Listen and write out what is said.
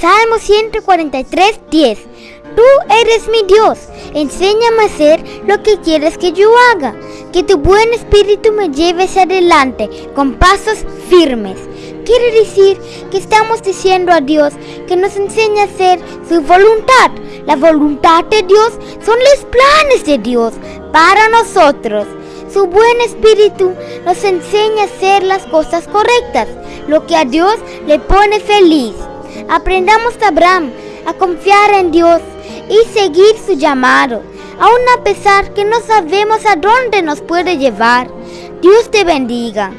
Salmo 143, 10. Tú eres mi Dios, enséñame a hacer lo que quieres que yo haga, que tu buen espíritu me lleve hacia adelante con pasos firmes. Quiere decir que estamos diciendo a Dios que nos enseñe a hacer su voluntad. La voluntad de Dios son los planes de Dios para nosotros. Su buen espíritu nos enseña a hacer las cosas correctas, lo que a Dios le pone feliz. Aprendamos de Abraham a confiar en Dios y seguir su llamado, aun a pesar que no sabemos a dónde nos puede llevar. Dios te bendiga.